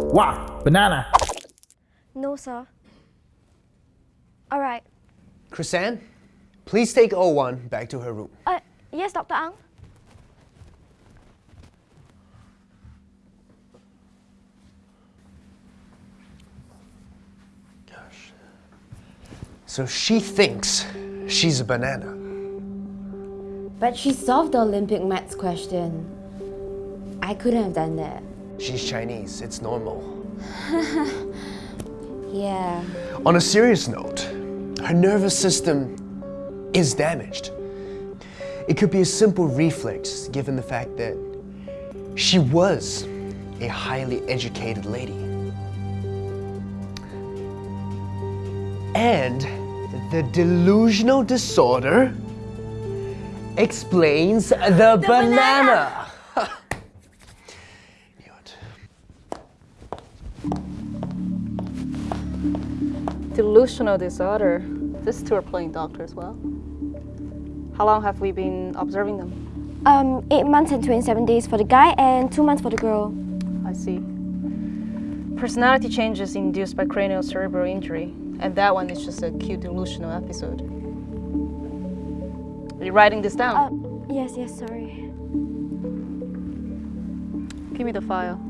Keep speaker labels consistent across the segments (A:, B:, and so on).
A: Wow, banana.
B: No, sir. All right.
C: Chrisanne, please take O1 back to her room.
B: Uh, yes, Dr. Ang.
C: Gosh. So she thinks she's a banana.
D: But she solved the Olympic maths question. I couldn't have done that.
C: She's Chinese, it's normal.
D: Yeah.
C: On a serious note, her nervous system is damaged. It could be a simple reflex given the fact that she was a highly educated lady. And the delusional disorder explains the, banana. Knew
E: Delusional disorder. These two are playing doctor as well. How long have we been observing them?
B: Um, 8 months and 27 days for the guy and 2 months for the girl.
E: I see. Personality changes induced by cranial cerebral injury, and that one is just a cute delusional episode. Are you writing this down?
B: Uh, yes, yes, sorry.
E: Give me the file.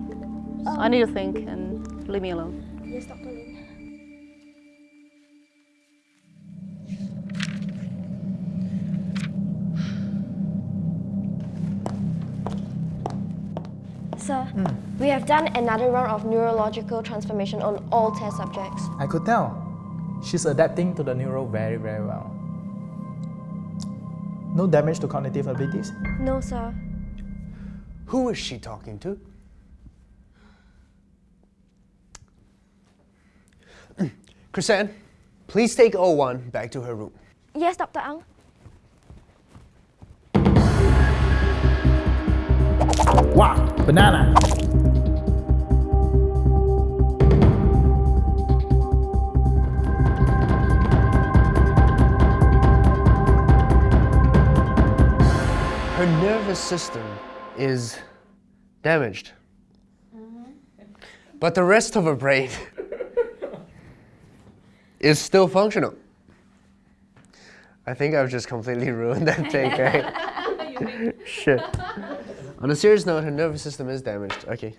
E: I need to think and leave me alone.
B: Yes, Dr. Lin. Sir, we have done another round of neurological transformation on all test subjects.
A: I could tell. She's adapting to the neuro very, very well. No damage to cognitive abilities?
B: No, sir.
C: Who is she talking to? Chrisanne, please take O1 back to her room.
B: Yes, Dr. Ang.
A: Banana.
C: Her nervous system is damaged. But the rest of her brain is still functional. I think I've just completely ruined that take, right? Shit. On a serious note, her nervous system is damaged. Okay,